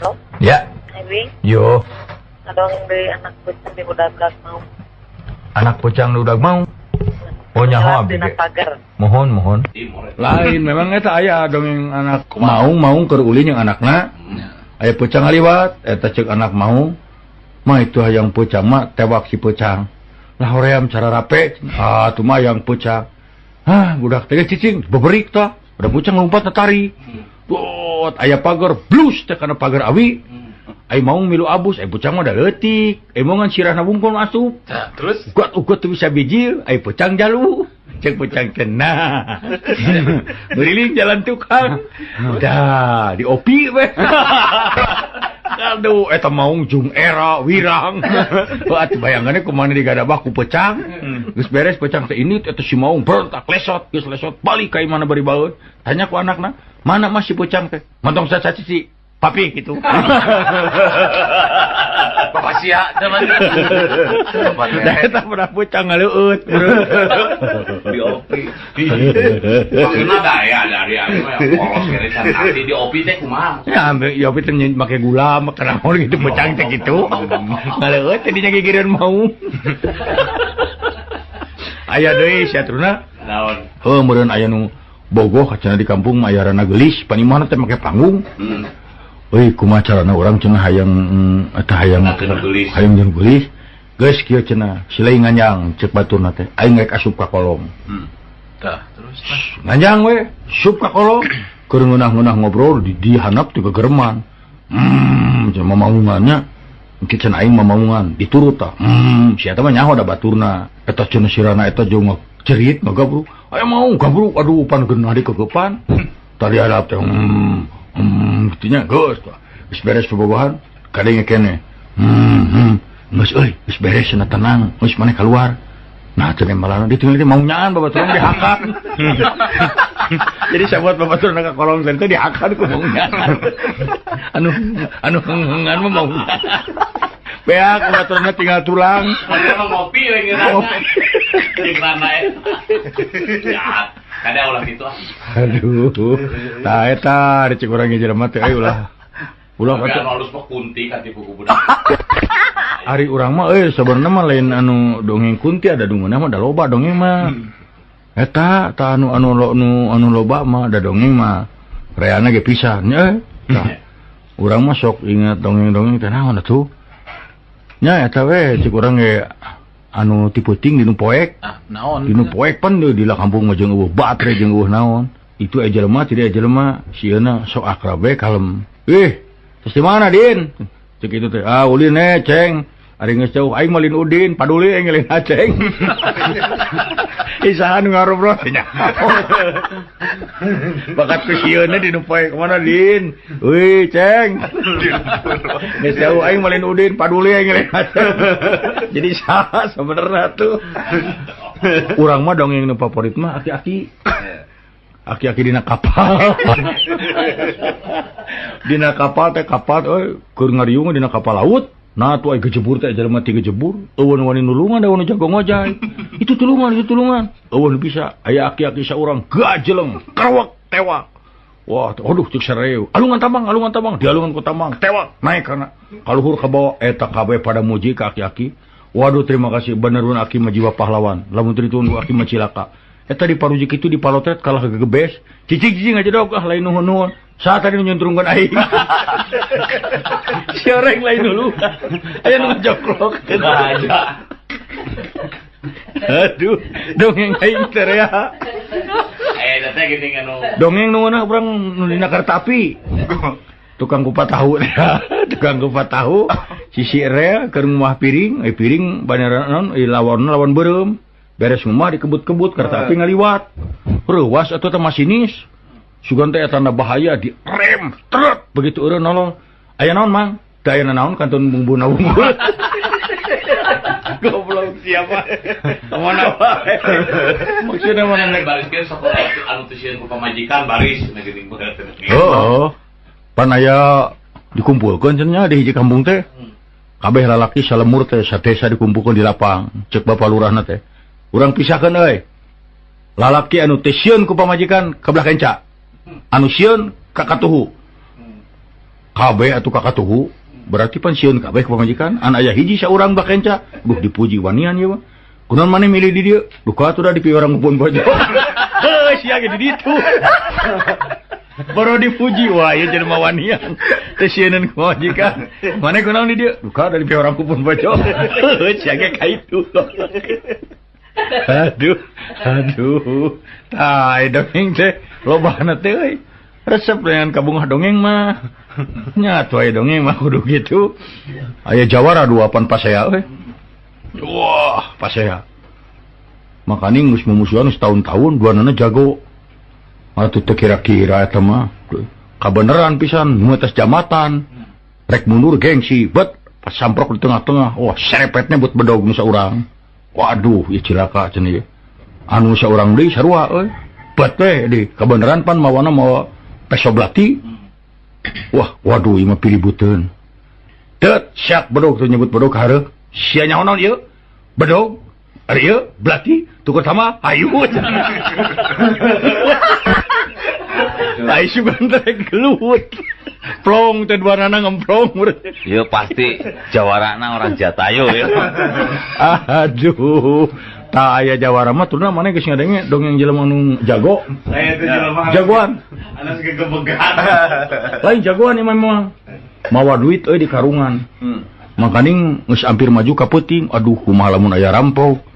Halo? Ya. Ewi? Yo. Kadang beli anak pucang di budak-budak mau. Anak pucang udah mau? Oh nyaho abdi Mohon mohon. Lain memang eta ayah dongeng anak maung maung keur ulin yang anakna. Aya pucang aliwat eta cek anak mau. Mah itu hayang pucang mah tewak si pucang. Lah hoream cara rape. Ah tu mah yang pucang. Ah budak teh cicing beberik tah. Ada pucang ngumpat tari. Oh, hmm. aya pagar blues kana pagar awi. ay mau milu abus ay pucang mah letik emongan sirahna bungkul asup. Nah, terus? Ugot ugot tuh bisa bijil ay pucang jalu. Cek pucang kena. Beriling jalan tukang. Dah diopi weh Aduh, eta maung jung era wirang. Wah, bayangannya kemana di gadabah ku pecang. Hmm. Geus beres pecang teh ini eta si maung berontak lesot, geus lesot. Balik ka mana bari balut. Tanya ku anakna, mana masih pecang teh? Mantong sacaci si. papi gitu. Bapak sia teman sudah kita pernah pucang ngaleut di opi maksudnya daya dari polos kerisan hati di opi teh kumaha ya ambil di opi teh pakai gula makan naon gitu oh, pucang teh gitu. Oh, oh, ngaleut tadinya gigireun mau. Ayah deui siatruna naon? Heuh meureun aya nu bogoh kacana di kampung mayarana gelis. Panimana teh make panggung. Hmm. kumacarana orang cena mm, silai nganyang cek batu asup ka kolong. Hmm. Tah, terus tah. Nganyang we suka kolong. Keur ngeunah-ngeunah ngobrol di handap juga German hmm, cuma mauungannya mungkin aing mamaungan diturut tah. Hmm, siapa mah nyaho da baturna eta cenah sirana eta jeung cerit mah gabruk aya mau gabru, aduh pan geuna di kegepan. Hmm. Tadi ada teh hmm. Hmm, buktinya beres perubahan kadangnya hmm, hmm. beres tenang. Geus maneh keluar nah malah ditinggal maunyaan bapak turun dihakan jadi saya buat bapak turun ke kolong dan itu dihakan mau nyaan anu anu hengan mau beak udah tinggal tulang ngopi ada ulang gitu aduh nah eta ada cek orang ngejar mati ayo lah ulah kata halus mah kunti kati buku budak hari urang mah eh sebenarnya mah lain anu dongeng kunti ada dongeng mah ada loba dongeng mah eta ta anu anu lo anu anu loba mah ada dongeng mah reana ge pisan eh? Urang mah sok ingat dongeng-dongeng teh naon atuh nya eta we cik urang ge anu ti puting dinu poek. Ah, naon? Dinu poek pan deui di kampung mah jeung eueuh batre jeung eueuh naon. Itu aya jelema tidak aya jelema sieuna sok akrab we kalem. Eh terus di mana din? Cek itu teh ah ulin eh ceng. Ari geus jauh aing malin udin paduli aing ngelin aceng isahan ngarobrolnya bakat kusiuna ka kemana din wih ceng. Geus jauh aing malin udin paduli aing jadi saha sebenarnya tuh. Urang mah dongeng nu favorit mah aki-aki. Aki-aki dina kapal. Dina kapal teh kapal euy keur ngariung dina kapal laut. Nah tuh ai gejebur teh jelema ti gejebur. Eueun wani nulungan da wani jago ngojay. itu tulungan, itu tulungan. Eueun bisa aya aki-aki saurang gajeleng, kerwak, tewak. Wah, aduh cek sareu. Alungan tambang, alungan tambang, dialungan ku tambang, tewak, naik kana kaluhur ka bawah eta kabeh pada muji ka aki-aki. Waduh terima kasih benerun aki mah jiwa pahlawan. Lamun teu ditunggu aki mah eta tadi parujuk itu dipalotret kalah gegebes. cicing-cicing aja dong ah lain nuhun nuhun saat tadi nyuntrungkan aing. Si orang lain dulu. Ayo nunggu jokrok. Aja aduh dongeng aing terea dongeng nunggu ah, nak orang nulina kertapi tukang kupat tahu. Ya tukang kupat tahu. Sisi rea ke rumah piring. Eh piring banyak non eh, lawan lawan berem. Beres ngumah dikebut-kebut kereta api ngaliwat. Reuwas atuh teh masinis. Sugan teh tanda bahaya di rem, trut begitu eureun nolong. Aya naon, Mang? Teu aya naon kantun bumbu bumbu. Goblok siapa? Mana wae. Maksudnya mana Mana bariskeun sok anu teu sieun ku pamajikan baris na teh. Oh, pan aya dikumpulkan cenanya di hiji kampung teh. Kabeh lalaki salemur teh satesa dikumpulkan di lapang. Cek bapak lurahna teh. kurang pisahkan lalaki anu teun ku pamajikan keblahca anuun kakatuhu. KB atau kakatuhu berarti pensiun KB pamajikan. Anak ayah hiji seorang kenca Duh dipuji wanian ya kunaon mana milih di dia? Duh kau udah dipi orang heuh baju siya di ditu baru dipuji wah ya jadi mawanian ku pamajikan. Mana kunaon di dia? Duh kau udah dipi orang kebun baju siya kayak kaitu aduh aduh tai dongeng teh loba teh resep dengan kabungah dongeng mah. Nyatu aja dongeng mah kudu gitu. Ayah jawara dua pan pasea euy. Wah pasea. Makanya ngus memusuhan setahun-tahun dua nana jago. Malah tuh kira-kira eta mah. Kabeneran pisan muatas jamatan. Rek mundur gengsi bet pas samprok di tengah-tengah. Wah serepetnya buat bedog nusa orang Waduh, ya cilaka cenah. Anu saurang deui sarua euy. Bet teh di kabeneran pan mawana mau pesoblati. Wah, waduh ieu mah pilebuteun. Tet siap bedog teu nyebut bedog hareup. Sia nyahonon ieu. Bedog ari ieu blati tukur sama hayu. plong warna ngemplong yo pasti Jawarana orang Jatayo ya aduh aya Jawara mah turna mana geus ngadenge dongeng jelema nu jago. Itu jelema jagoan. Anas gegebegan lain jagoan imam mah mawa duit euy di karungan. Hmm. Makaning geus hampir maju ka peuting. Aduh kumaha lamun aya rampok.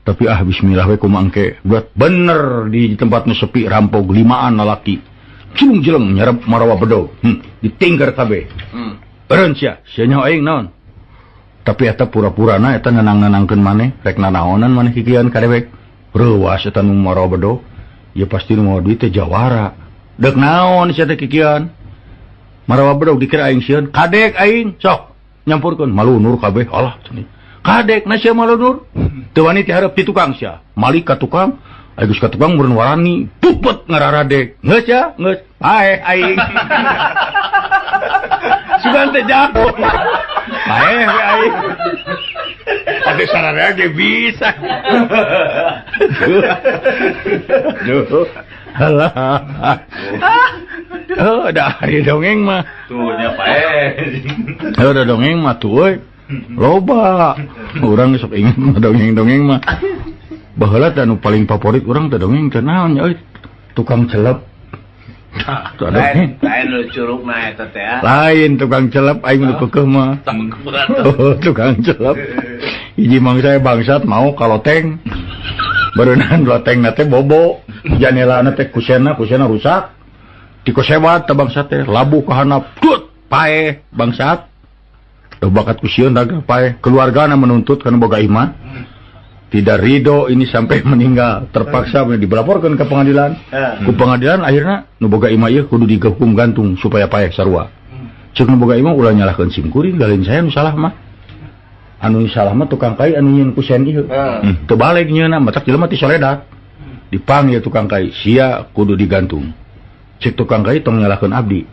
tapi ah bismillah we kumangke buat bener di tempat nu sepi rampok limaan lalaki. Kilung jeleng nyerap marawa bedo hmm. ditinggar kabeh hmm. sia nya aing naon? Tapi eta pura-pura na eta nenang-nenangkeun maneh rek nanaonan maneh kikian kadewek. Reuwas eta nu marawa bedo ya pasti nu mau duit teh jawara. Dek naon sia teh kikian? Marawa bedo dikira aing sieun kadek aing sok nyampurkeun. Malunur kabeh kabeh cenah kadek na sia malunur hmm. teu wani ti hareup ti tukang sia. Malik ka tukang. Agus katukang mun warani pupet ngararadek Geus ya geus. ae aing sugan teh jago we aing Ade sararea ge bisa Duh Alah Oh, dah hari dongeng mah. Tuh, nyapa eh. Oh, udah dongeng mah tuh, Loba. Urang sok ingin dongeng-dongeng mah. baheula anu paling favorit téh naon nya euy? tukang celep. Ah, lain, lain curug mah eta teh ah. lain tukang celep aing nu ah. keukeuh mah. Oh, tukang celep. Hiji mangsa bangsat mau kalau teng barunan loteng nate bobo. Janela teh kusena kusena rusak. Dikosebat teh bangsat teh labu ka handap pae bangsat. Bakat kusion dagang pae. Keluargana menuntut kana boga iman. tidak Ridho ini sampai meninggal. Terpaksa dilaporkan ke pengadilan. Yeah. ke pengadilan akhirnya nuboga Ima kudu dihukum gantung supaya payah sarua. Hmm. Cek nuboga Ima ulah nyalahkeun simkuring galin saya nu salah mah. Anu salah mah tukang kai anu nyen kusen ieu. Hmm. baleg nyeuna, matak jelema ti soledak hmm. dipanggil tukang kai sia kudu digantung. Cek tukang kai tong nyalahkeun abdi.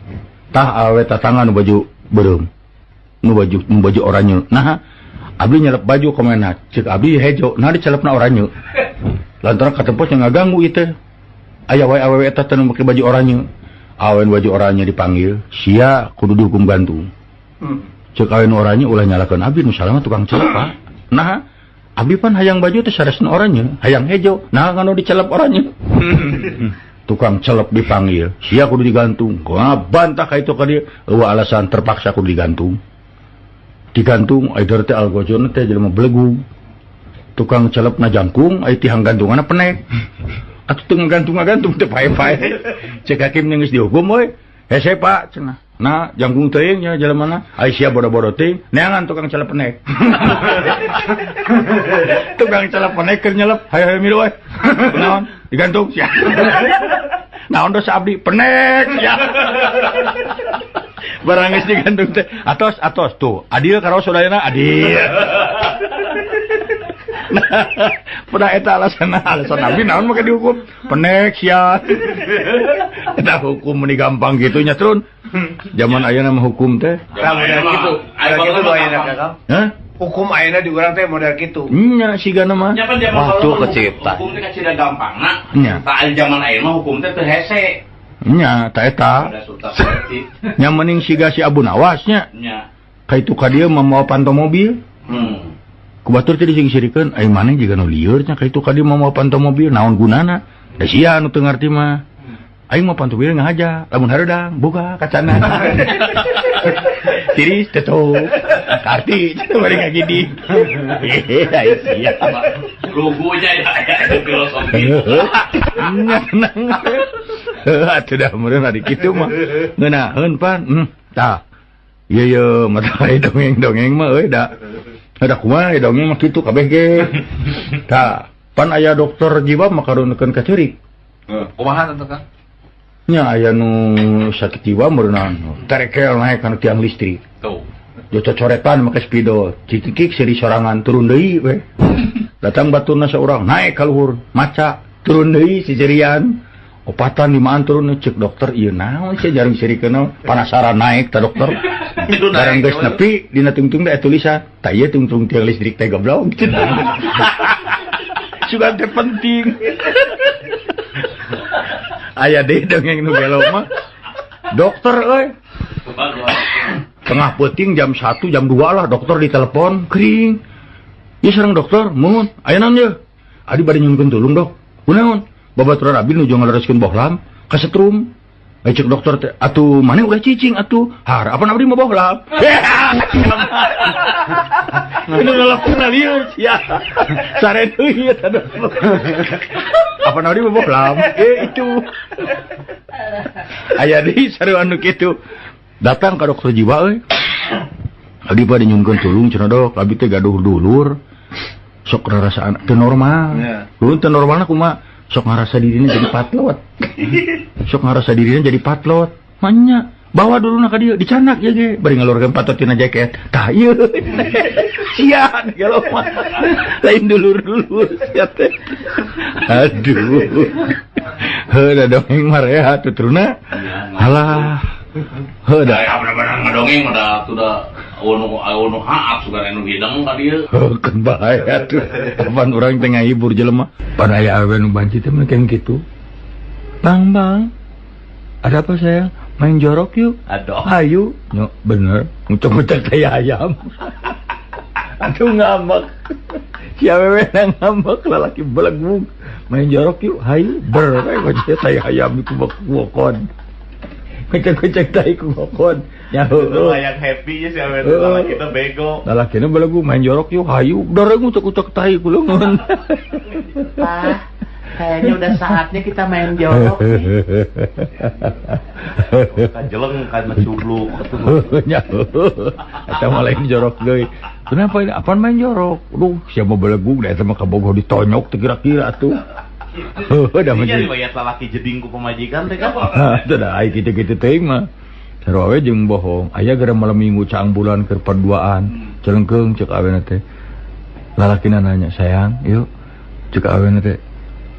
Tah awe tatangan baju beureum nu baju nu baju oranye. Nah Abdi nyelep baju komena cek Abdi hejo. Nah dicelepna oranye. Lantaran katempos yang ngaganggu itu. Ayah wae awewe eta teu make baju oranye. Awen baju oranye dipanggil. Sia kudu dihukum gantung. Hmm. Cek awen oranye ulah nyalakeun Abdi nu salama tukang celep nah Abdi pan hayang baju teh saresna oranye. Hayang hejo. Nah kanu dicelep oranye. Tukang celep dipanggil. Sia kudu digantung. Gua bantah ka itu ka dia. Alasan terpaksa kudu digantung. digantung teh algojon teh jelema belegung tukang celep na jangkung ai tihang gantunganna penek. Atuh teu ngagantung-gantung teh pae-pae. Cek hakim geus dihukum we hese pak. Cenah. Nah jangkung teuing nya jelema na. Ai sia bodo-bodo teuing neangan tukang celep penek. Tukang celep penek keur nyelep. Hayo hayo miru we naon? Digantung? Sia. Naon dosa abdi? Penek ya barang digantung teh atos atos tuh adil karo saudarana adil. Nah, pernah eta alasan alasan nabi naon maka dihukum? Penek sia eta hukum meni gampang gitu nya trun. Zaman ayeuna mah hukum teh. Gitu Hah? hukum ayeuna di urang teh model kitu. Hmm, nya sigana mah. Waktu kecipta. hukum teh kacida gampang nah. ta zaman ayeuna mah hukum teh teu hese. nya ta. Eta nya mending siga si Abu Nawasnya Nya. itu ka dia membawa panto mobil. Hmm. kubatur tadi sing-sirikan ai mana juga nu lieur nya? Itu ka dia membawa panto mobil naon gunana? Da sia anu teu ngarti mah. Hmm. Aing mau panto mobil ngahaja lamun hareudang buka kacana. Tiris teto Karti teu bari ngagidi ayo sia. Logonya ya filosofi. Nya tenang. Atuh dah meureun ari kitu mah. Ngeunaheun pan. Hmm, tah. Ieu ieu mata dongeng-dongeng mah euy da. Ada kumaha ieu dongeng mah kitu kabeh ge. Tah, pan aya dokter jiwa makarunekeun ka ceurik. Kumaha tentu kan? Nya aya nu sakit jiwa meureunna. Terekel naik kana tiang listrik. Tuh. Jo cocoretan make spidol. Cikikik seri sorangan turun deui we. Datang baturna seorang naik ka luhur, maca turun deui si jerian. Jerian. Opatan limaan turun? Cek dokter. Ieu naon sih? Jarang sirikeun penasaran naik ta dokter. Barang geus nepi dina tungtung da tulisan, tah ieu tungtung tiang listrik teh goblok. Sugan teh penting. Aya deh dongeng nu gelo mah. Dokter euy, tengah peting jam 1 jam 2 lah dokter ditelepon. Kering. Iya sareng dokter. Mohon naon ye? Adi bade nyunkeun tulung dok. Kunaon babaturan abi nuju ngalereskeun bohlam kasetrum. Ayo cek dokter teh atuh mana udah cicing atuh. Har apa abdi mau bohlam ini ngelapun lieu sia. Sare eta dokter. Apa abdi mau bohlam eh itu. Aya deui saru anu kitu datang ke dokter jiwa euy. Pada nyungkeun tulung cenah dok, abi teh gaduh dulur. Sok ngarasaan teu normal. Ya. Dulu teu normalna kumaha? sok ngarasa dirinya jadi patlot sok ngarasa dirinya jadi patlot manya. Bawa dulu nak dia dicanak ya ge. Bari ngalurkeun patot tina jaket. Tah ieu sia kalau mah lain dulur-dulur sia teh aduh. Heuda dongeng marea tuturna alah. Heuda aya bener-bener ngadongeng udah udah bahaya orang tengah hibur jelemah pada banci gitu Bang Bang. Ada apa saya? Main jorok yuk. Aduh ayu no, bener. Ngucok-ngucok kayak ayam. Aduh ngambek. Si awewe ngambek lalaki belegung main jorok yuk. Ayu ber saya ayam itu bakwan Kocok-kocok tai ku wokon. Nyaho. yang happy ya sih awe Heeh. kalau kita bego. Lalaki na balagu main jorok yuk. Hayu. Darah ngucok-ngucok tai ku leungeun. Pak, kayaknya udah saatnya kita main jorok nih. Kan jeleng kan mencubluk. Nyaho. Eta mah lain jorok deui. Kenapa ini? Apaan main jorok? Duh, siapa belagu da eta mah kabogoh ditonyok kira-kira tuh. Udah oh, Ini menjadi. riwayat lalaki jeding ku pemajikan teh kan. Itu dah ai gitu-gitu teuing mah. Sarua we jeung bohong. Aya gara malam minggu caang bulan keur perduaan. Hmm. Celengkeung cek awena teh. Lalakina nanya, "Sayang, yuk." Cek awena teh.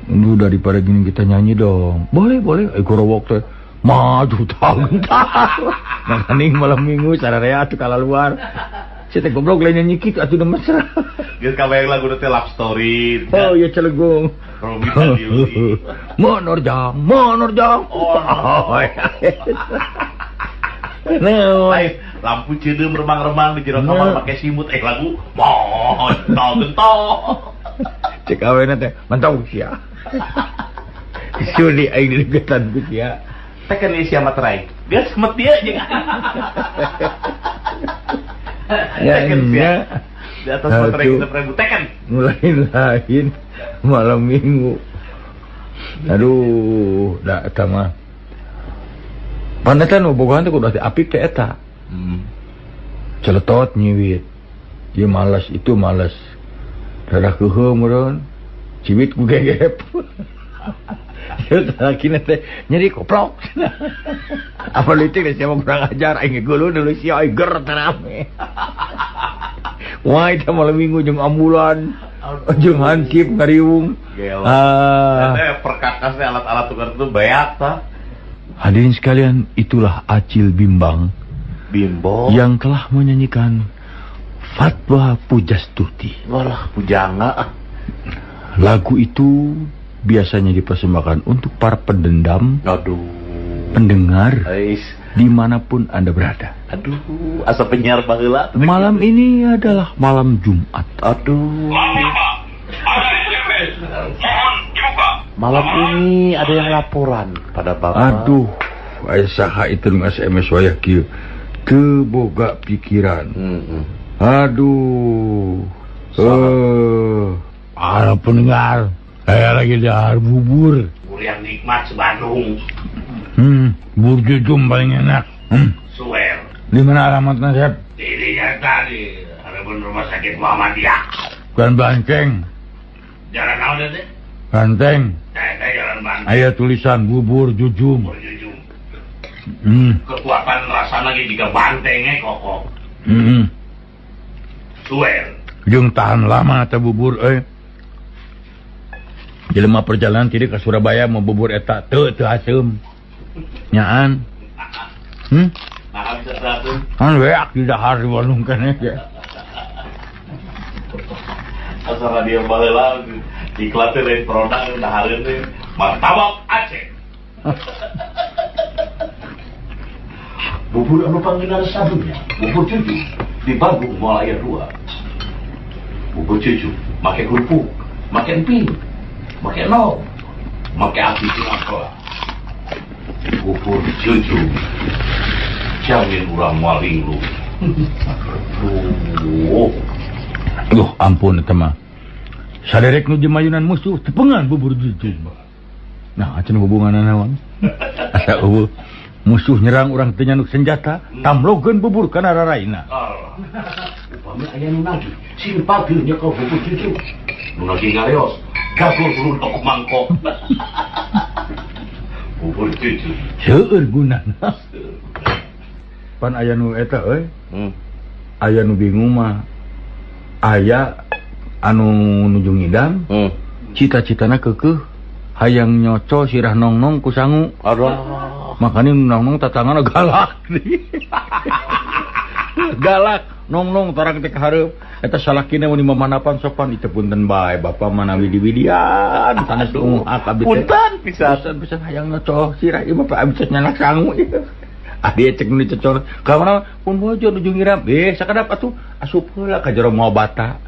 Lu daripada gini kita nyanyi dong. Boleh, boleh. Eh gorowok teh. Maju tag-tag. Nangkaning malam minggu sararea atuh kala luar. Saya tak goblok lainnya nyikit gitu, atau udah mesra. Dia kau yang lagu nanti love story. Oh ya celegung. Romi tadi. Monor jam, monor jam. Oh. oh iya. nah. Lampu cedem remang-remang di jero kamar nah. pakai simut eh lagu mohon gentol gentol. Cek yang nanti mantau sia. Suri aing deketan ku sia. Tekan sia materai. Dia semet dia aja. Ya, Tekan ya. sia. Di atas Aduh. materai kita ribu tekan. Mulai lain malam minggu. Aduh, da eta mah. Panetan bobogohan teh kudu apik teh eta. Celetot nyiwit. Ieu malas, itu malas. Dadah keuheuh meureun. Ciwit ku gegep. kinete nyeri koplok a politik na siapa mo kurang ajar ay ngigulo na lo siya ay ger tanami why ta malamingo yung ambulan yung hansip ngariwong ah uh, alat-alat tukar itu banyak ta hadirin sekalian itulah acil bimbang bimbang yang telah menyanyikan fatwa pujastuti walah pujanga lagu itu biasanya dipersembahkan untuk para pendendam Aduh. pendengar Ais. di mana pun anda berada. Aduh, asa penyiar baheula. Malam ini adalah malam Jumat. Aduh. Malam ini ada yang laporan pada Bapak. Aduh, saha itu SMS wayah kieu. Teu boga pikiran. Hmm. Aduh. Eh, para pendengar, saya lagi dahar bubur. Bubur yang nikmat sebandung. Hmm, bubur jujum paling enak. Hmm, Suwer. di mana alamatnya, Sep? Dirinya tadi. Ada pun rumah sakit Muhammadiyah. Bukan Banceng. Jalan naon teh? Banteng. Saya jalan Bandung. Aya tulisan bubur jujum. Berjujung. Hmm, Kekuatan rasa lagi jika bantengnya kokoh. hmm. Suwer. Jeung tahan lama teh bubur eh. Jelema perjalanan tidak ke Surabaya mau bubur eta teu teu asem. Nyaan. Hmm? Nah. Kan weak di dahar di Bandung kan ya. Asal radio baheula iklan teh lain produk udah hari ini martabak Aceh. Bubur anu panggilan sabunnya, bubur cucu di Bandung Malaya 2. Bubur cucu, make kerupuk, make emping, pakai nol pakai api kenapa kubur jujur jamin urang maling lu Duh ampun tema saderek nu jemayunan musuh tepengan bubur jujur nah acan hubungan naon? asa ubu musuh nyerang orang tenyanduk senjata tamlogen bubur kana raraina. Ah. Upami ayah nunagi simpatinya kau bubur jujur nunagi ngareos mangkok pan aya nu eta hmm. aya nu bingung mah. Aya anu nuju ngidam hmm. cita-citana kekeh. Hayang nyoco sirah nongnong ku sangu. Makanya nongnong tatangan galak galak. Nongnong tarang tek hareup eta salakina salahkin manapan sopan ditebunten baik Bapak mana Widiwidian sanes ah, punten pisan. Pisan hayang ngecoh sirah ieu Bapak abis nyana sangu ieu. Ah, Adi cek nu cecor. Ka mana pun bojo nuju ngiram eh sakadap atuh asup heula ka jero mau bata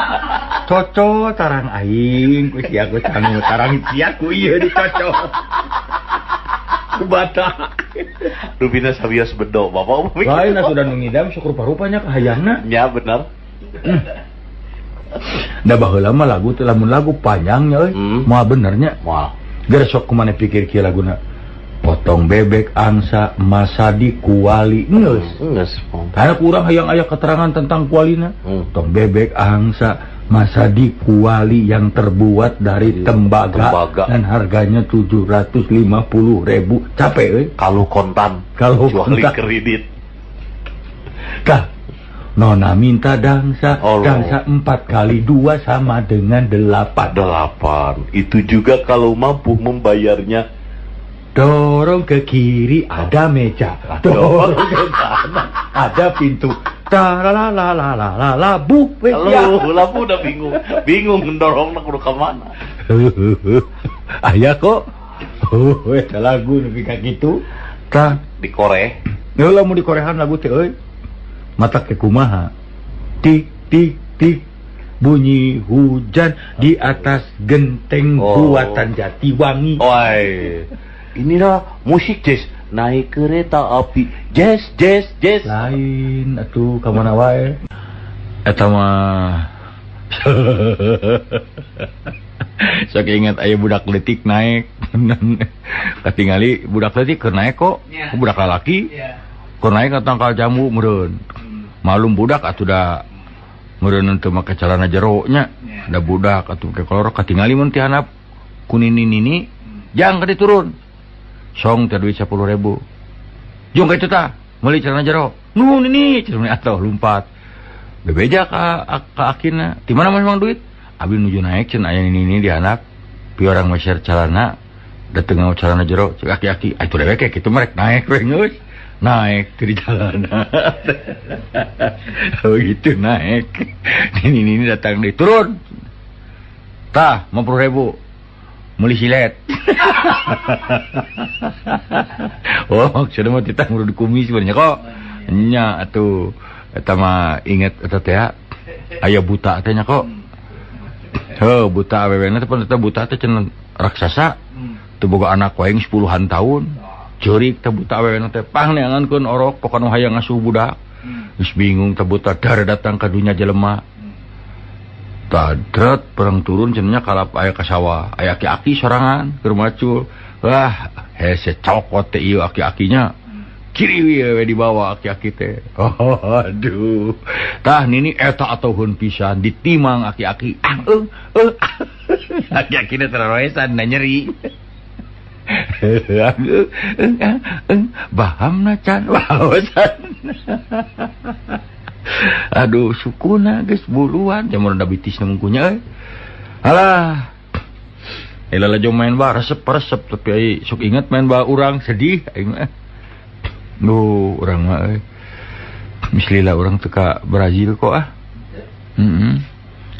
coco tarang aing ku sia ku canu tarang sia ku ieu dicocok. ku bata rubina sabios bedo bapak lain sudah mengidam syukur parupanya kahayana ya benar. Hmm. lama lagu lamun lagu panjangnya hmm. mau benernya Wah. Gara sok kemana pikir kia lagu na. potong bebek angsa masadi kuali hmm, nges. nges karena kurang yang ayah keterangan tentang kualina hmm. potong bebek angsa masadi kuali yang terbuat dari tembaga, tembaga. dan harganya 750 ribu. Capek eh? kalau kontan kalau kontan. kredit. Kah, Nona minta dangsa, Allah. dangsa empat kali dua sama dengan delapan. Delapan. Itu juga kalau mampu membayarnya. Dorong ke kiri ada meja, dorong ke kanan ada pintu. Taralalalala, bu, ya. Lampu udah bingung. Bingung mendorong nak udah ke mana. Ayah kok, oh, lagu nepi ka kitu. Tah, Di Koreh. ya lamun di korehan lagu teh. Mata ke kumaha. Tik tik tik bunyi hujan di atas genteng Oh. buatan Jatiwangi. Woi. Inilah musik jazz. Naik kereta api. Jazz, jazz, jazz. lain atuh ka mana wae eta mah sok ingat aya budak letik naik katingali budak letik keur naik kok budak lalaki keur naik ka tangkal jambu meureun malum budak atau udah merenun cuma ke celana jeroknya da budak atau ke kolor katingali mun tihanap ku nini nini jang ka turun song terduit sepuluh ribu. Jong itu ta meuli celana jero nu ini celana atau lompat bebeja ka ka akina. Di mana memang duit? Abi nuju naik cen nini ini ini dihanap pi orang da celana dateng celana jero cek aki-aki. Atuh dewek kitu merek naik wengus naik dari jalan. Oh, Begitu naik. Ini, ini, datang di turun. Tah mau puluh ribu. Muli silet. Oh maksudnya mau titah ngurut kumis sebenarnya kok. Nya atau etama inget eta teh aya buta teh nya kok. Heuh buta awewena eta buta teh cenah raksasa. Teu boga anak waing sepuluhan tahun. curik tebuta awewe teh pangneangankeun orok pokona hayang ngasuh budak. Hmm. Geus bingung tebuta dar datang ka dunya jelema. Hmm. Tadrat perang turun cenanya kalap aya ka sawah aya aki-aki sorangan keur macul. Wah hese cokot teh ieu aki-akinya. Hmm. Kiri we dibawa aki-aki teh. Oh, aduh. Tah nini eta atuhun pisan ditimang aki-aki. Ah, uh, uh, aki-aki teh terroesan nyeri. baham aduh sukuna guys buluan yang euy. alah. Aja main ba resep-resep tapi sok ingat main ba orang sedih Duh orang mislilah orang teka Brazil kok ah. Mm -hmm.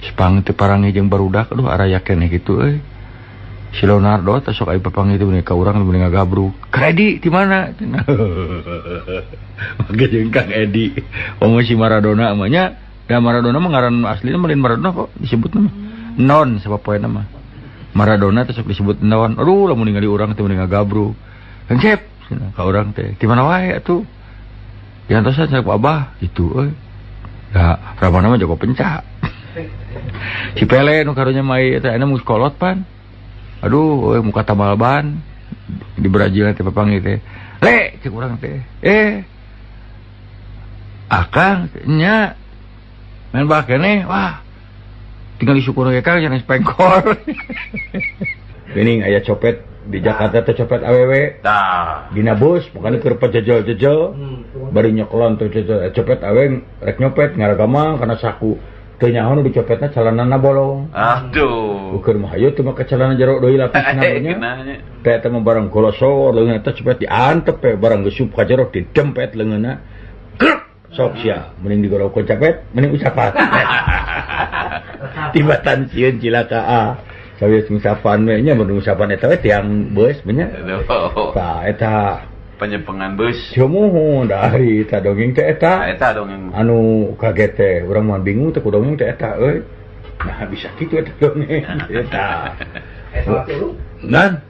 Sepang te parangi jeung barudak aduh arah yakin gitu eh Si Leonardo teh sok aya papangi teh ka urang teh ngagabruk. Kredi di mana? Maka jeung Kang Edi. Omo si Maradona amanya Da Maradona mah ngaran aslinya Melin Maradona kok disebut nama. Non siapa poe nama. Maradona sok disebut non. Aduh lamun ningali urang teh mending ngagabruk. Kang Cep, ka urang teh. Di mana wae atuh? Diantosan saya Abah itu euy. Da, Ramana mah jago pencak. si Pele nu karunya mai eta enak mus kolot pan. aduh we, muka tamalban di Brazil teh papang teh. le cek orang teh. Eh. Akang nya. Main bak nih. Wah. Tinggal disyukur ge kang jangan spengkor ini ayah copet. Di Jakarta teh copet aww tah dina bus bukan kerpet hmm, jejol jejol hmm, baru nyoklon tuh jejel copet aww rek nyopet ngaragama karena saku nyaon dicopetna calanana bolong. Aduh. Ukur Mahayu cuma ke calon jeruk doi lapis namanya kayak teman barang kolosor lengan itu cepet diantep ya barang gesup jeruk didempet leungeunna krek sok sia. Mending digorok capet mending usapat tiba tansiun cilaka ah. a ngusapan musapan nya mun usapan eta tiang beus nya. Eta penyepengan bus. Mu dari tak dongeng teeta dongeng anu kaget teh orang mau bingung teku dongeng teeta euy. Eh. nah bisa gitu eta dongeng eta dan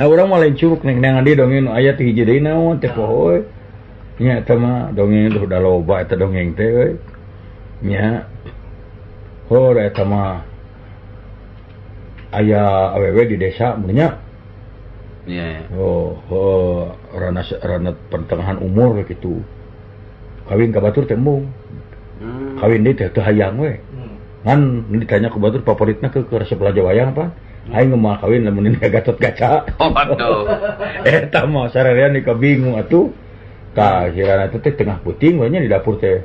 nah orang mau lain curug neng neng dia dongeng ayat hiji deui naon oh, teh pohoy eh. nya eta mah dongeng teh udah loba eta dongeng teh euy nya hor eta mah aya awewe di desa mun yeah. oh, oh rana, rana pertengahan umur gitu kawin ka batur tembung hmm. kawin dia teh hayang we kan hmm. ditanya ke batur favoritnya ke ke resep laja wayang apa hmm. Aing mau kawin nemenin ini gatot kaca. Oh, aduh. Eta eh, mah sararian nih bingung atuh. Ka kirana hmm. itu teh tengah puting banyak di dapur teh.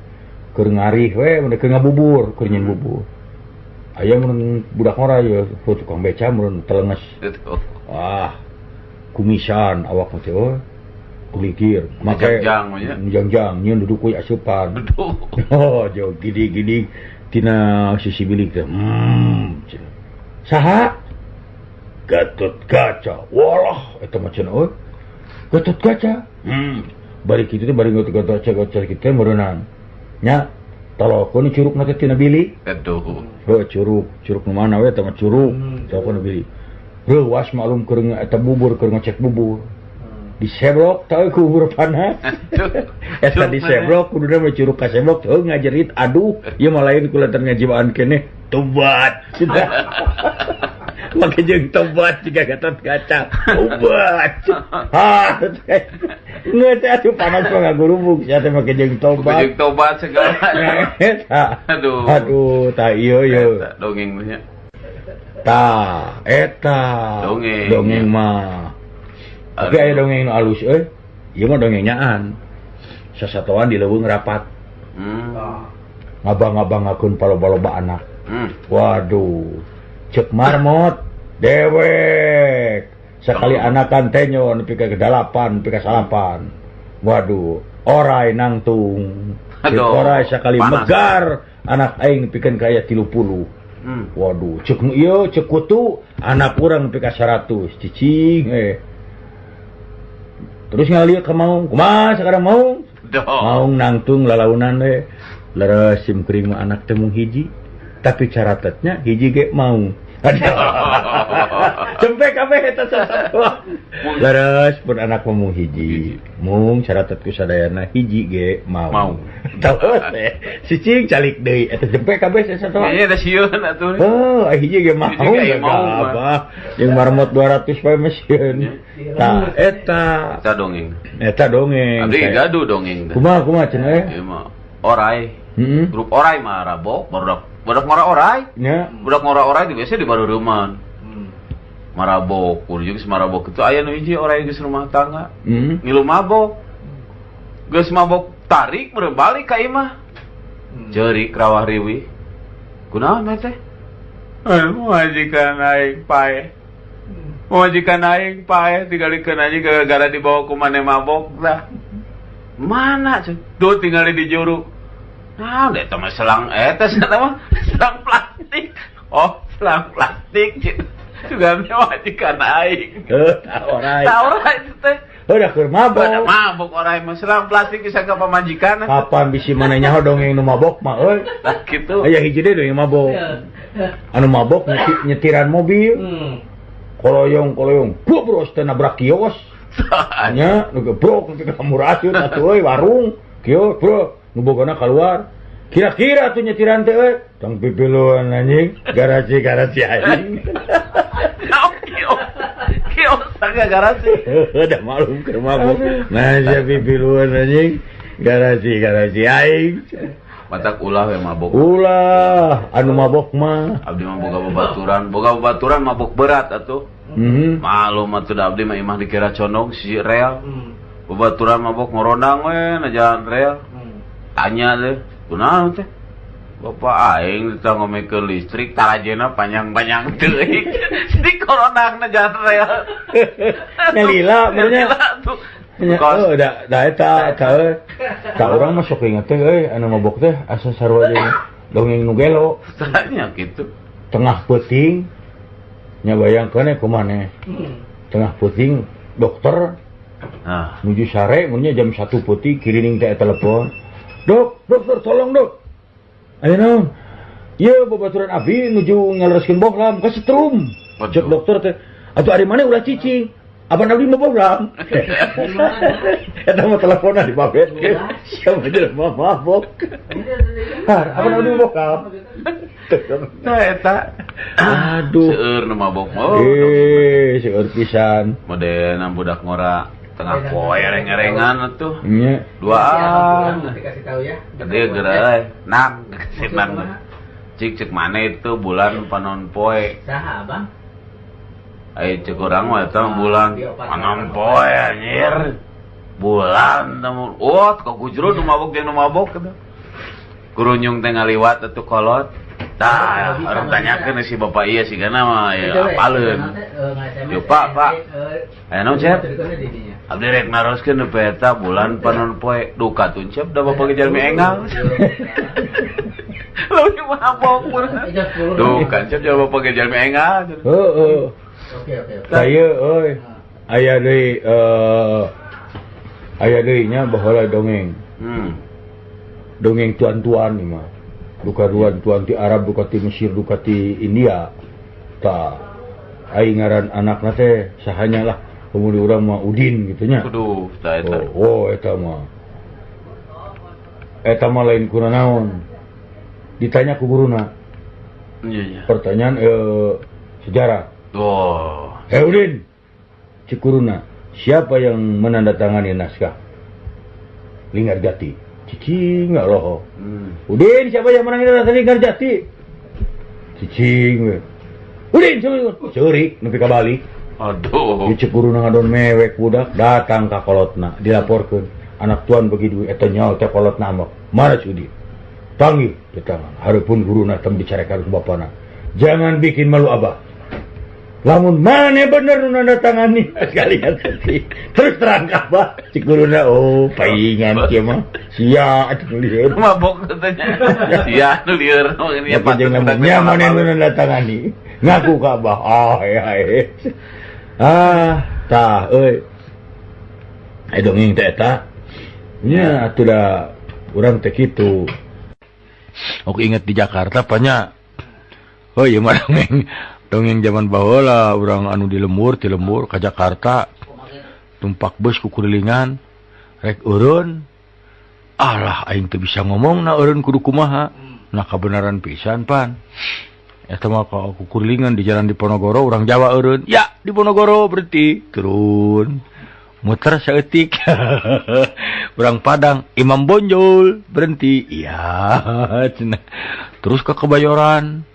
Keur ngarih we, mun keur ngabubur, keur nyin bubur. Aya mun budak ngora ya tukang beca mun telenges. Oh. Wah, kumisan awak mah teh kulikir make jangjang nya duduk kuy asupan duduk. Oh jauh gidi gidi tina sisi bilik teh hmm saha gatot kaca walah eta mah cenah euy gatot kaca hmm. Bari kitu teh bari gatot kaca gatot kita meureunan nya talakon curug mah tina bilik. Aduh. Oh curug. Curug nu mana we eta mah curug. Hmm. Talakon bilik luas malum ke eta bubur ke ngecek bubur. Diseblok tahu ku huruf panah eta diseblok kudu mah curug ka seblok. Teu ngajerit aduh ieu mah lain ku ngajiwaan ngajibaan tobat. Make jeung tobat jika gatot kaca tobat. Ha ngeut atuh panas mah ngagurubuk sia teh make jeung tobat. Jeung tobat segala. Eh, aduh. Aduh tah ieu ieu dongeng mah eta eta. Dongeng dongeng mah. Oke okay, dongeng alus eh. Iya mah dongeng nyaan. Sesatuan di leuweung rapat. Hmm. Ah. ngabang-ngabang akun paloba-loba anak. Hmm. waduh. Cek marmot. Dewek. Sekali anakan anakan tenyon pika ke delapan pika salapan. Waduh. Orai nangtung. Aduh, orai sekali panas. megar anak aing bikin kaya tilu puluh. hmm. Waduh ceuk kutu. Anak kurang ka 100 cicing eh. terus ngalia ke mau kumaha sekarang mau mau nangtung lalaunan deh lara mah anak temung hiji. Tapi caratatnya hiji ge mau sampai beres pun anak mung hiji. Mung syaratatku sadayana hiji ge mau. Mau. Eh, eh, Sicing calik deui eta eh, jempe kabeh sasatoa iya da sieun atuh. Oh hiji ge mau apa jeung marmot 200 bae mesin tah eta eta dongeng. Eta dongeng abdi gaduh dongeng kumaha kumaha cenah orai oh, hmm. grup orai marabok rabok baru baru orai. Ya. Yeah. orai di biasa di baru rumah hmm. marabok kurjung marabok itu ayah nuji orai di rumah tangga. Hmm. ngilu mabok. Gus mabok tarik berbalik ke imah. Hmm. jerik rawah riwi. Kunaon teh? Eh, majikan naik pae hmm. majikan naik pae tinggal di gara-gara dibawa ke mana mabok dah. Mana tuh tinggal di juru. Nah, deh teman selang eh, etes atau selang plastik. Oh, selang plastik gitu. Juga mewah jika eh, naik. Tahu orang. Orang itu teh. Oh, Udah kur mabok. Udah mabok orang mah selang plastik bisa ke pamajikan. Eh. Kapan bisi mana nyaho dongeng nu mabok mah euy. Tah kitu. Aya hiji deui yang mabok. Anu mabok nyetiran mobil. Hmm. Koloyong koloyong. Bros teh nabrak kios. Nya nu gebrok teh murah atuh euy warung. Kios, bro. ngebogona keluar. Kira-kira tuh nyetiran teh eh. tong pipiluan anjing. Garasi garasi anjing garasi udah malum ke mabok. nah si pipiluan anjing. Garasi garasi aing matak ulah we mabok. Ulah. Anu mabok mah. Abdi mah boga babaturan boga babaturan mabok berat atuh. Mm -hmm. malum atuh abdi mah imah dikira condong si real. babaturan mabok ngorondang we najalan rel. tanya deh kunaon teh Bapak aing kita ke listrik tarajena panjang-panjang terik di corona na jalan rel nyalila benernya Oh, da, da eta eta ta urang mah sok teh, euy anu mabok teh asa sarua jeung dongeng nu gelo. Tanya kitu. Tengah puting nya bayangkeun ku. Hmm. Tengah puting dokter. Nah. Menuju sare munnya jam 1 putih kirining teh telepon. dok dokter tolong dok. Ayo naon iya babaturan abi nuju ngalereskeun bohlam ka setrum cek dokter teh atuh ari mana ulah cicing abang abdi mau bohlam. Eta mah teleponan di babet ge. Siapa aja mah mabok abang abdi mau bohlam. Nah eta. Aduh. Seueur nu mabok mah eh seueur pisan. Model budak ngora. tengah poe reng-rengan tuh. Iya. Dua kasih tahu ya. Gede gerai eh. nak cek cik cek mana itu? Bulan panon poe. Saha abang ayo cek orang mah itu ah, bulan panon poe anjir. Bulan temu. Oh kok gujro nu mabok jeung nu mabok kurunyung teh ngaliwat atuh kolot. Tah, orang tanyakeun si bapak iya sih karena mah ya apalun. Yo pak pak. Eh no cep. Abdi rek naroskeun nu peta bulan panon poe duka tuh cep da bapak kejar mi engal. Lalu mabok pun. Duka cep da bapak kejar mi engal. Heeh. Oh, oh. Oke oke. Saya oi. Aya deui eh aya deui nya bahala dongeng. Hmm. Dongeng tuan-tuan mah. Duka tuan tuan ti Arab, duka ti Mesir, duka ti India. Ta aing ngaran anakna teh sahanya lah. Kemudian urang mah Udin gitu nya. Kudu tah eta. Oh, oh eta mah. Eta mah lain kuna naon. Ditanya ku guruna, Iya iya. pertanyaan eh, sejarah. Oh. Eh Udin, cik guruna, siapa yang menandatangani naskah? Linggar Jati. cicing loh hmm. udin siapa yang menang itu tadi garjati cicing we udin siapa ikut cerik nepi ka balik aduh ieu guru ngadon mewek budak datang ka kolotna dilaporkeun anak tuan bagi duit eta nyawa teh kolotna mah mana Udin. Panggil di tangan harapun guru tem bicarakan ke bapana jangan bikin malu abah lamun mana bener nanda tangani sekalian sedih terus terang apa? Si guruna oh paingan kia mah. Sia atuh lieur mabok katanya. Sia nu lieur ya jeung nya mana nu nanda tangani ngaku ka abah ah, ah ya ah tah euy ai dongeng teh eta nya atuh da urang teh kitu. Oke inget di Jakarta banyak Oh iya marang dongeng zaman baheula orang anu di lembur di lembur ke Jakarta tumpak bus kukulilingan rek urun Allah aing tuh bisa ngomong na urun kudu kumaha? Nah kebenaran pisan pan. Eta mah ka kukulilingan di jalan di Ponogoro urang Jawa urun ya di Ponogoro berarti turun. Muter seetik urang Padang Imam Bonjol berhenti. Iya terus ke Kebayoran.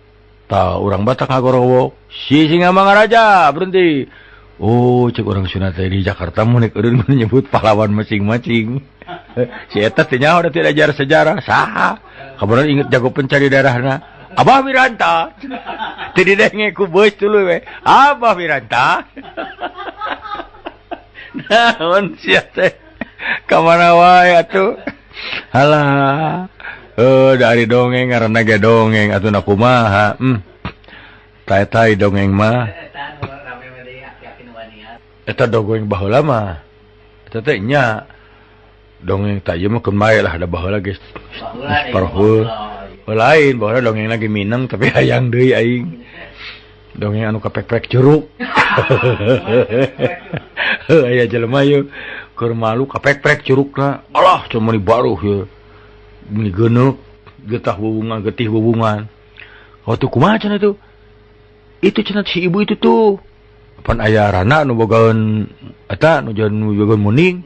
tah orang Batak Hagorowo si singa mangaraja berhenti. Oh cek orang teh di Jakarta munek eureun mun menyebut pahlawan masing-masing. Si eta tanya udah tidak ajar sejarah sah kabaran inget jago pencari darahna Abah Wiranta tidak denge ku bos dulu we Abah Wiranta naon sia teh? Kamana wae atuh? Halah. eh dari dongeng karena ge dongeng atuh na kumaha? hmm. tai tai dongeng mah. Eta dongeng baheula mah. Eta teh nya. Dongeng tak mah kemae lah ada baheula geus. Parhul lain baheula dongeng lagi minang tapi hayang deui aing. Dongeng anu kapek-pek jeruk. Aya jelema yeuh keur malu kapek-pek jerukna. Allah cuma dibaruh yeuh genuk getah hubungan getih hubungan waktu oh, ku macan itu? Itu cenat si ibu itu tuh pan ayah rana nu bogaun eta nu jalan nu bogaun muning.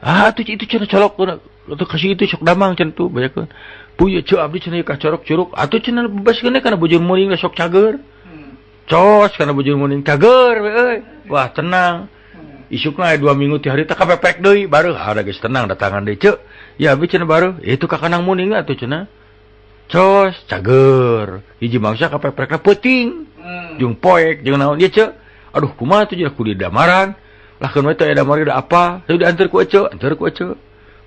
Ah tuh itu cenah colok atau kasih itu sok damang cenah tuh bayakeun kan. Punya abdi cenah ka corok curuk atuh ah, cenah bebas kene kana bujur muning sok cager. Cos kana bujur muning cager euy eh. wah tenang. Isukna dua minggu ti hari teh kapepek deui baru ah, ada geus tenang datangan deui cek ya bikin baru. Eh, itu kakanang muning tuh cenah cos cager. Hiji mangsa kapeprek peuting hmm. jung poek jeung naon. Dia cek aduh kumaha tuh jadi kudu damaran. Lah kan itu ada mari ada apa? Tuh diantar ku ece antar ku ece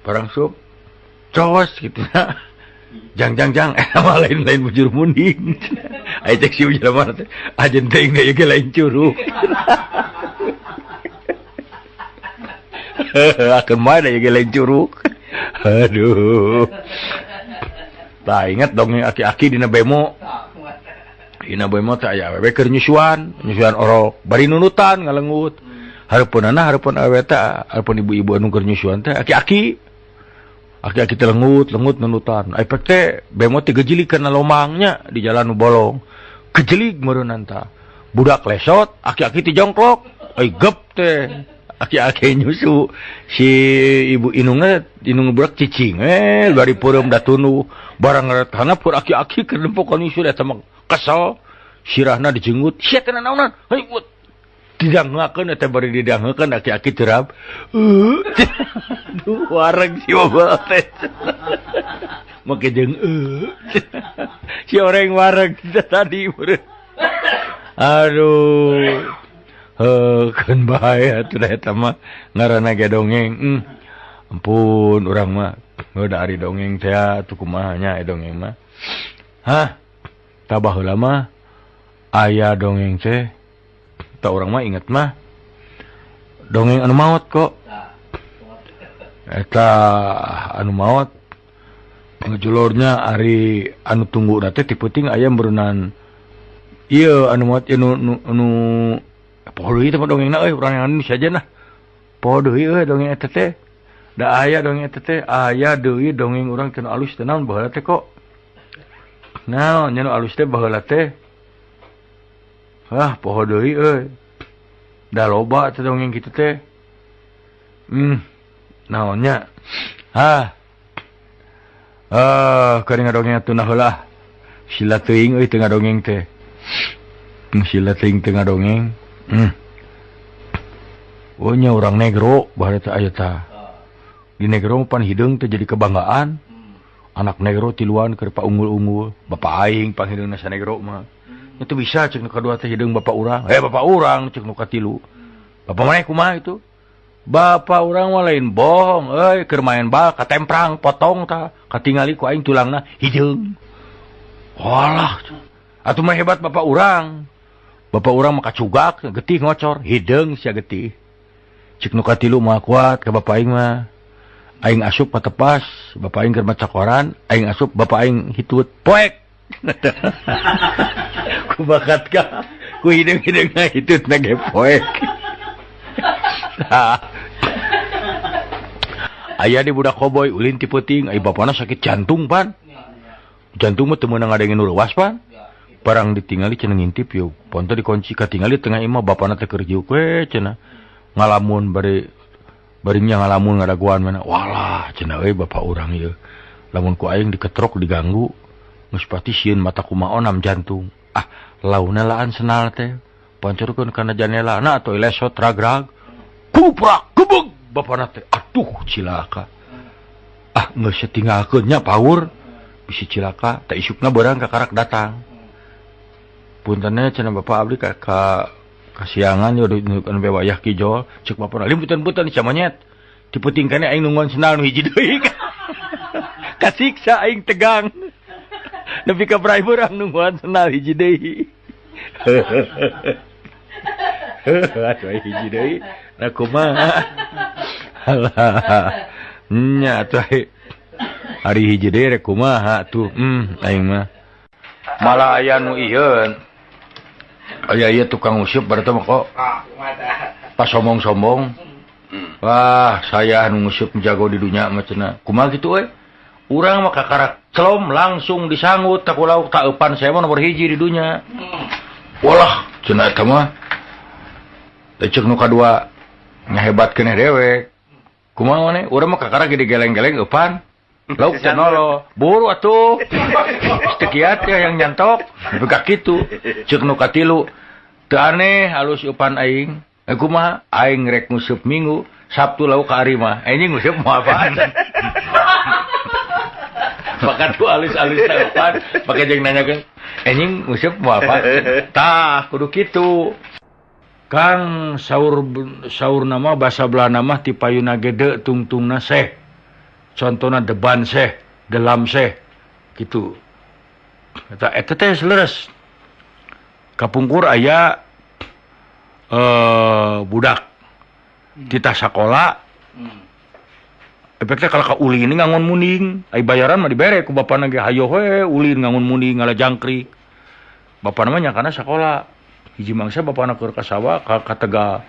barang sup cos gitu. Nah jang jang jang. Eh mah lain lain bujur muning. Ayo cek si bujur mana teh ajen teuing da ge lain curug akan mana ya ge lain curug aduh. Tak ingat dong aki-aki dina bemo. Dina bemo tak ya awewe keur nyusuan. Nyusuan orok bari nunutan ngalengut hareupeun anak hareupeun awewe teh hareupeun ibu-ibu anu keur nyusuan teh aki-aki. Aki-aki teh lengut lengut nunutan. Efek teh bemo teh gejilik kana lomangnya di jalan bolong. Kejelik meureun budak lesot aki-aki teh jongklok. Ai gep teh. nyusu. Si ibu inunge inungburak cicing eh dari purum datunu barang karena pur aki-aki kedempok kan sudah temak kesel. Sirahna dijenggut. Sia kena naonan? Ribut tidak ngakan atau bari didangakan aki-aki terap aduh warang si bapak teh. Make jeung eh. si orang warang tadi aduh. ngaranage dongeng. Hmm. ampun orang mah ari dongeng saya ah, nya dongeng mah. Hah tabah lama aya dongeng teh tak orang mah inget mah dongeng anu maut kok. Eta anu maut ngejulurnya Ari anu tunggu nanti tiputing ayam berunan. Iya anu maut anu, anu, anu Poh dongengna dongeng na orang Indonesia aja nah. Poh deui euy dongeng eta teh. Da aya dongeng eta teh, aya deui dongeng urang cenah alus teh naon baheula teh kok. Naon nya alus teh baheula teh. Ah, poho deui euy. Da loba teh dongeng kitu teh. Hmm. Naonnya? Hah. Ah. Ah, kering dongeng tuna heula. Sila teuing euy teu ngadongeng teh. Sila teuing teu ngadongeng. punya hmm. orang negro Barta di negro pan hidung teh jadi kebanggaan. Anak negro tiluan kerpa unggul-unggul Bapak Aing panghidung nasa negro mah. Hmm. Itu bisa cek kadua teh hidung bapak orang eh bapak orang cek nuka tilu bapak mana kumaha itu? Bapak orang mah lain bohong. Eh kermain bal katemprang potong ta katingali ku aing tulang hideung hidung walah atuh mah hebat bapak orang Bapak orang maka cugak getih ngocor. Hideung si getih. Cek nu katilu mah kuat ke Bapak mah. Aing asup patepas Bapak Aing kermaca koran Aing asup Bapak Aing hitut. Poek! Ku bakat ka ku hidung hidung na hitut na ge poek. Nah. ayah di budak koboy ulin ti peuting. Ai bapana sakit jantung pan. Jantung mah teu meunang ngadengin ruas pan. barang ditingali cenah ngintip yuk. Ponto dikunci katingali tengah imah bapak nate kerja we cena ngalamun bari barinya ngalamun ngadaguan mana. Walah cena euy bapak orang ya. Lamun ku aing diketrok diganggu muspati sieun mata kumaonam jantung. Ah launa laan senal teh. Pancurkeun kana janela na atau lesot ragrag. Kuprak gebeg bapak nate aduh cilaka. Ah geus setingalkeun nya paur. Bisi cilaka tak isukna barang ka karak datang. puntennya cina bapak abdi ka, ka kasiangan yo nunjukkan bewa wayah kijol cek bapak alim butan butan camanyet diputingkeun aing nungguan senal nu hiji deui. Kasiksa aing tegang. Nepi ka brai aing nungguan senal hiji deui. Atuh hiji deui. Nah kumaha nya atuh hari hiji deui rek kumaha tuh hmm aing mah. Malah aya nu ieu aya iya tukang usyup bertemu kok. Ah, Pas sombong-sombong. Hmm. Wah saya anu ngusup menjago di dunia macena kuma gitu we urang maka karak celom langsung disanggut tak lauk tak upan saya mau nomor hiji di dunia. Hmm. Walah cenah eta mah. Ceuk nu kadua nyahebatkeun dewek kumaha we urang mah kakara gede geleng-geleng upan Lauk tenoro, buru atuh. Tekiat ya yang nyantok, Begak gitu. Cek nu katilu. Teu aneh halus upan aing. Eh kumaha? Aing rek ngusup minggu, Sabtu lauk ka ari mah. Anjing ngusup mau apaan? Maka tuh alus-alus upan, pakai jeung nanyakeun. Anjing ngusup mau apa? Tah, kudu kitu. Kang saur saur nama basa belah nama ti payuna gede tungtungna seh. contohnya deban seh dalam seh gitu. Eh, Kapungkur aya eh budak. Hmm. Kita sekolah hmm. efeknya kalau Uli ini ngangon muning ay bayaran mah dibere ku bapak nage hayo we Uli ngangon muning ngala jangkrik bapak namanya karena sekolah hiji mangsa bapak anak keur kasawa ka katega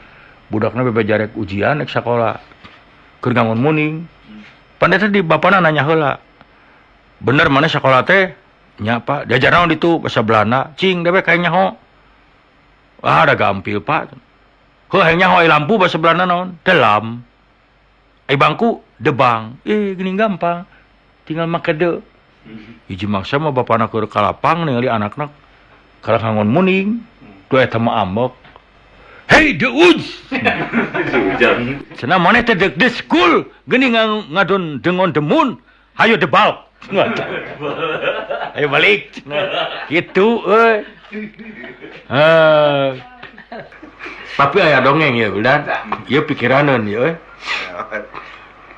budakna bebe jarek ujian ek sekolah keur ngangon muning pandai di Bapak nanya hela bener mana sekolah teh? Nyapa diajar naon itu? Bahasa Belanda. Cing dewe kayaknya nyaho. Ah ada gampil pak. Heuh, hanya nyaho lampu bahasa Belanda naon? Dalam Ai bangku debang. Eh gini gampang. Tinggal make de. Hiji maksa mah bapak anak ke kalapang ningali anak-anak karena kangon muning. Dua eta mah ambek. Hey, the woods! Cenah mana teh dek school, gini ngang ngadon dengon demun, hayo debal. Ayo balik. Gitu. Eh. Tapi aya dongeng ya, pikiraneun ya, euy.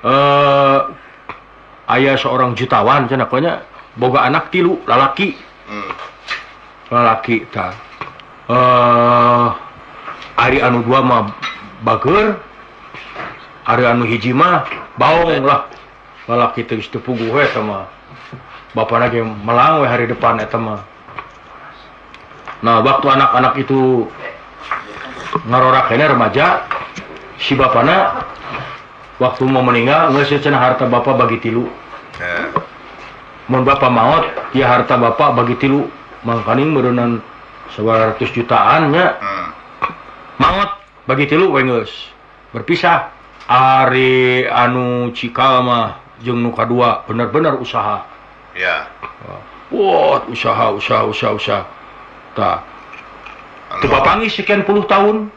Eh aya seorang jutawan cenah konya boga anak tilu lalaki. Lalaki tah. Eh Ari anu dua mah bager Ari anu hiji mah baong lah. Balak itu istupu gue sama bapak lagi melangwe hari depan ya mah. Nah waktu anak-anak itu ngaroraknya remaja si bapana waktu mau meninggal nggak harta bapak bagi tilu. Mau bapak maut ya harta bapak bagi tilu. Mangkaning berenang 900 jutaannya hmm. Maut bagi tilu we geus berpisah ari anu cikal mah jeung nu kadua bener-bener usaha. Ya. wah usaha usaha usaha usaha. Tah teu papangi sekian puluh tahun.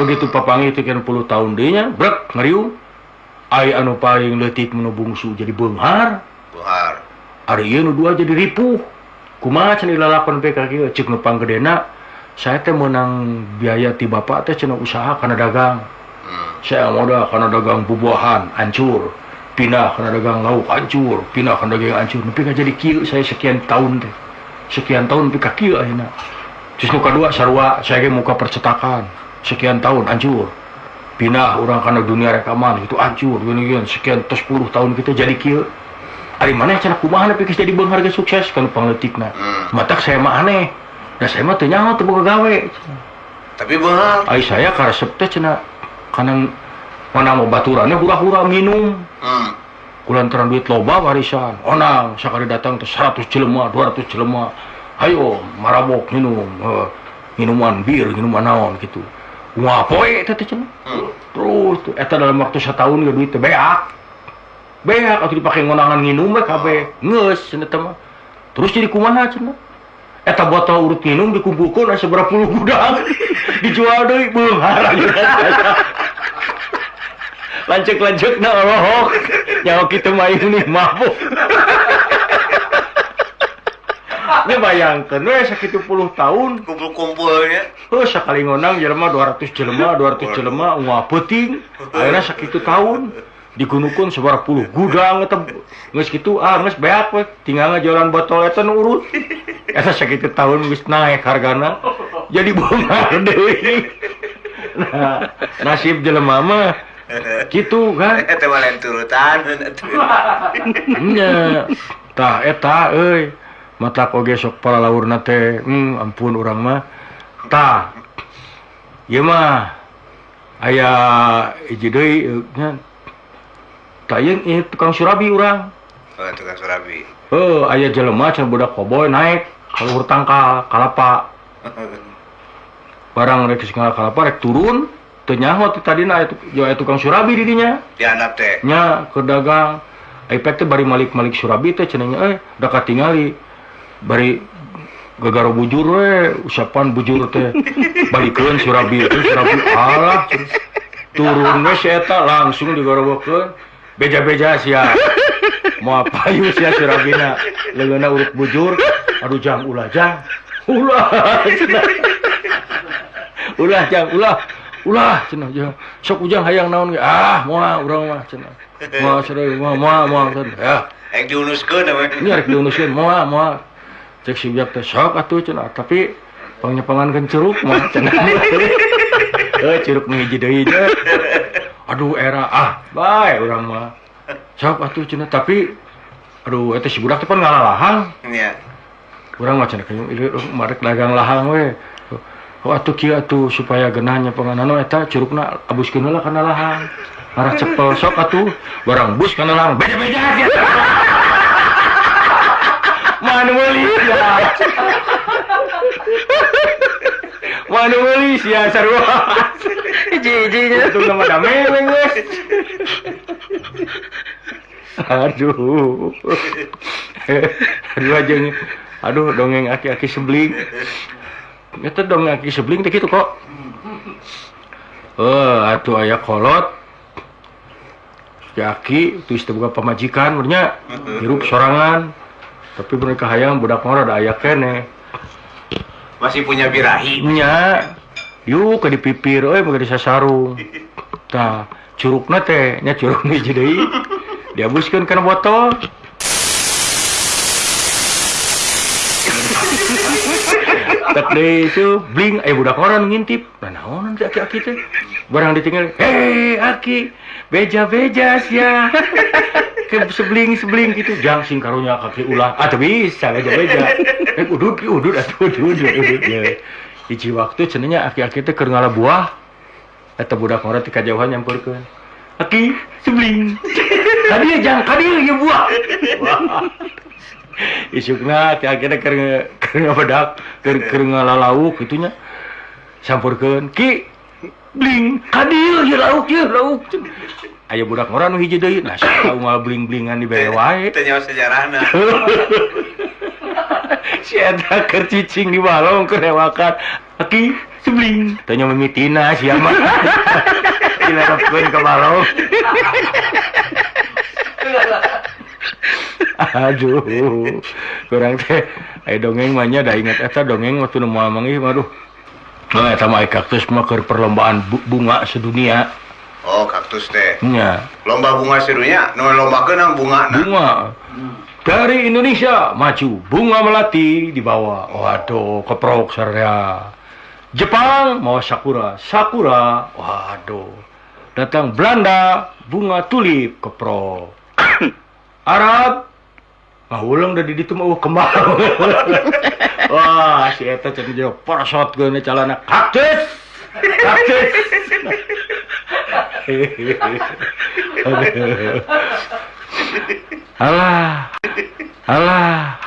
Begitu papangi sekian puluh tahun deui nya brek ngariung ai anu paling leutik nu bungsu jadi beunghar Buhar. ari ieu nu dua jadi ripuh. Kumaha cenah lalakon teh ka kieu? Ceuk nu panggedena saya teh menang biaya ti Bapak teh cenah usaha karena dagang. Hmm. saya modal karena dagang bubuahan hancur pindah karena dagang lauk hancur pindah karena dagang hancur tapi nggak jadi kieu saya sekian tahun teh. Sekian tahun ka kieu akhirnya terus nu kadua sarua saya ge muka percetakan. Sekian tahun hancur pindah orang karena dunia rekaman itu hancur gini gini sekian terus puluh tahun kita jadi kieu. Ari mana cara kumaha tapi jadi bang harga sukses? Kana pangletikna hmm. matak saya mah aneh. Da saya mah teu nyaho teu boga gawe. Tapi benar. Ai saya karesep teh cenah kana mana mau baturannya hura-hura minum. Hmm. Kulantaran duit loba warisan. Onang sakali datang teh 100 jelema, 200 jelema. Ayo marabok minum. eh, minuman bir, minuman naon gitu. Wah, poe teh teh cenah. Terus tuh eta dalam waktu setahun ge duit teh beak. Beak atuh dipake ngonangan nginum we kabeh. Geus cenah teh mah. Terus jadi kumaha cenah? eta botol urut minum dikumpulkan asa seberapa puluh gudang. Dijual deui beunghar lanjut lanjut na rohok. Nyawa kita mah ini mabuk. Ini bayangkan we sakitu puluh tahun. Kumpul kumpulnya oh sekali ngonang jelema 200 jelema 200 jelema uang puting akhirnya sakitu tahun. digunukun suara puluh. Gudang geus gitu ah geus beak we tinggal ngejalan botol itu urut eta sakitu tahun geus naik hargana. Jadi bongkar deh nah nasib jelema mah. Gitu kan? Eta lain turutan. Nya tah eta euy. Mata oge sok para laurna teh. Hmm, ampun urang mah. Tah ieu mah. Aya hiji deui kan tayang ieu eh, tukang surabi orang oh, tukang surabi. Oh ayah jelema cenah budak koboy naik kalau luhur tangkal kalapa. Barang rek sing kalapa rek turun tenyaho tadi ti tadina aya tukang surabi didinya. Dianap teh. Nya ke dagang. efek teh bari malik-malik surabi teh cenanya eh udah katingali bari gegaro bujur we usapan bujur teh. Balikeun surabi teh surabi alah turun we si eta langsung digarobokeun beja-beja sia. Mau payu sia surabina leungeuna urut bujur. Aduh jang ulah jang. Ulah ulah jang ulah. Ulah cenah jang. Sok ujang hayang naon ge? Ah moal urang mah cenah. Moal serai moal moal moal cenah ya. Rek diunuskeun we nya rek diunuskeun. Moal moal cek si ujang teh sok atuh cenah. Tapi pangnyepangan pangan ceruk mah cenah. Eh ceruk mengiji deui aduh era. Ah baik orang mah. Sok atuh cina. Tapi aduh itu si budak pun ngalah lahang. Iya. Orang macam kayak itu merek dagang lahang we. Oh atuh kia atuh supaya genahnya penganan eta curugna abus lah karena lahang. Arah cepel sok atuh. Barang bus karena lahang beda beda ya, manualia manualia sarua? Hiji-hijinya itu nama dameweng geus. Aduh. Aduh aja nih. Aduh dongeng aki-aki sebling. Itu dongeng aki sebling teh gitu kok. Eh, atuh aya kolot. Si aki itu istilah bukan pamajikan bernya hirup sorangan. Tapi mereka hayang budak mah ada aya kene. Masih punya birahi. Nya yuk ke di pipir eh pakai di sarung nah curug teh nya curug nih jadi dihabiskan karena botol tak deh itu bling eh budak orang ngintip nah orang nanti aki-aki teh barang ditinggal hei aki beja beja ya ke sebling sebling gitu jang sing karunya kaki ulah atau bisa beja beja eh udut udut atau udut udut ya hiji waktu cenanya aki-aki teh keur ngala buah. Eta budak ngora ti kajauhan nyampurkeun aki sebling. Tadi jang tadi ya buah. Isukna ti aki teh keur keur ngabedak keur keur ngalalauk kitunya ki bling kadil ya lauk ya lauk. Ayo budak ngora nu hiji deui. Nah saha ngalah bling-blingan di bae wae. Teu nyawa sejarahna. cacing di balong kerewakan. Aki sebling. Tanya memitina siapa? Ke balong Aduh kurang teh. Dongeng banyak dah ingat eta dongeng waktu nemu amangi aduh nah eta mah kaktus mah keur perlombaan bunga sedunia. Oh kaktus teh. Nya. Lomba bunga sedunia? Nu lomba kenang bunga na. bunga. Hmm. Dari Indonesia maju bunga melati dibawa. Waduh, keprok sarea. Jepang mau sakura, sakura. Waduh. Datang Belanda bunga tulip keprok. Arab Ngahulang dari ditu mah uh, kembang. Wah, si eta cenah jauh parasot gue calana kaktus. Kaktus. Allah. Allah.